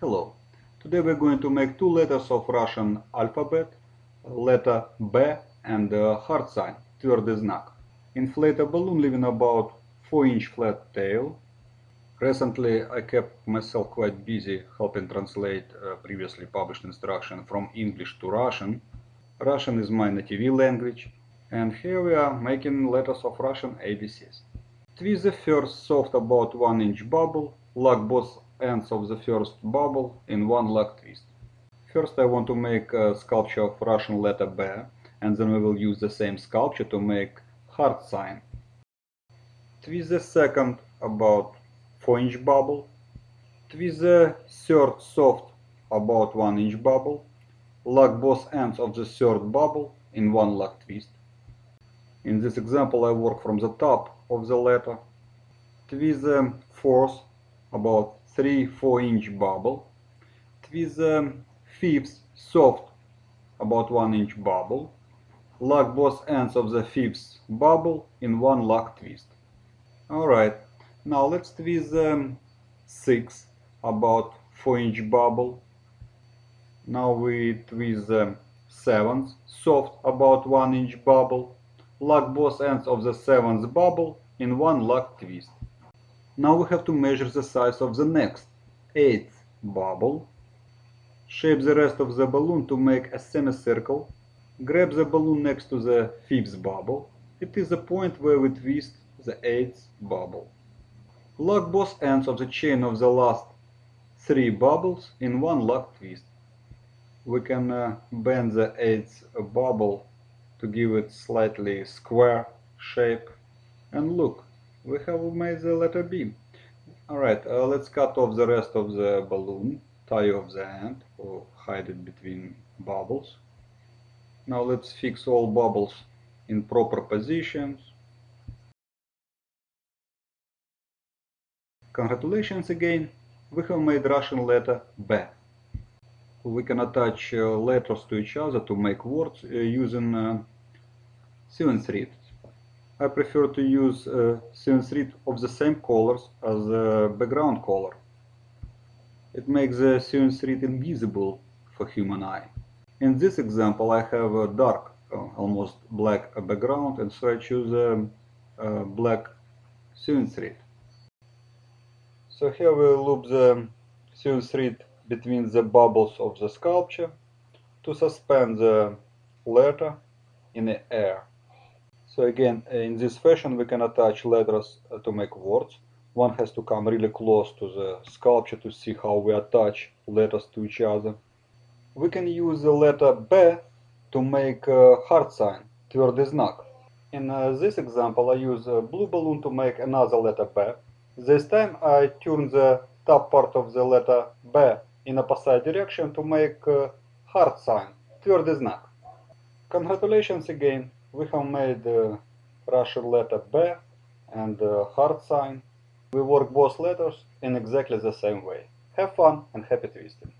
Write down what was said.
Hello. Today we're going to make two letters of Russian alphabet, letter B and uh, the hard sign, твердый знак. Inflate a balloon leaving about 4 inch flat tail. Recently I kept myself quite busy helping translate uh, previously published instruction from English to Russian. Russian is my native language and here we are making letters of Russian ABCs. Twist the first soft about 1 inch bubble, lock both ends of the first bubble in one lock twist. First I want to make a sculpture of Russian letter B and then we will use the same sculpture to make hard sign. Twist the second about 4 inch bubble. Twist the third soft about 1 inch bubble. Lock both ends of the third bubble in one lock twist. In this example I work from the top of the letter. Twist the fourth about 3-4 inch bubble. Twist the fifth soft about 1 inch bubble. Lock both ends of the fifth bubble in one lock twist. Alright, now let's twist the sixth about 4 inch bubble. Now we twist the seventh soft about 1 inch bubble. Lock both ends of the seventh bubble in one lock twist. Now we have to measure the size of the next, eighth bubble. Shape the rest of the balloon to make a semicircle. Grab the balloon next to the fifth bubble. It is the point where we twist the eighth bubble. Lock both ends of the chain of the last three bubbles in one lock twist. We can uh, bend the eighth bubble to give it slightly square shape. And look, we have made the letter B. Alright, uh, let's cut off the rest of the balloon, tie off the end, or hide it between bubbles. Now let's fix all bubbles in proper positions. Congratulations again, we have made Russian letter B. We can attach uh, letters to each other to make words uh, using uh, sewing thread. I prefer to use uh, a sewing thread of the same colors as the background color. It makes the sewing thread invisible for human eye. In this example I have a dark, uh, almost black uh, background and so I choose a, a black sewing thread. So here we loop the sewing thread between the bubbles of the sculpture to suspend the letter in the air. So again, uh, in this fashion, we can attach letters uh, to make words. One has to come really close to the sculpture to see how we attach letters to each other. We can use the letter B to make a hard sign, твердый знак. In uh, this example, I use a blue balloon to make another letter B. This time I turn the top part of the letter B in a opposite direction to make a hard sign, твердый знак. Congratulations again! We have made uh, the Russian letter B and uh, the hard sign. We work both letters in exactly the same way. Have fun and happy twisting!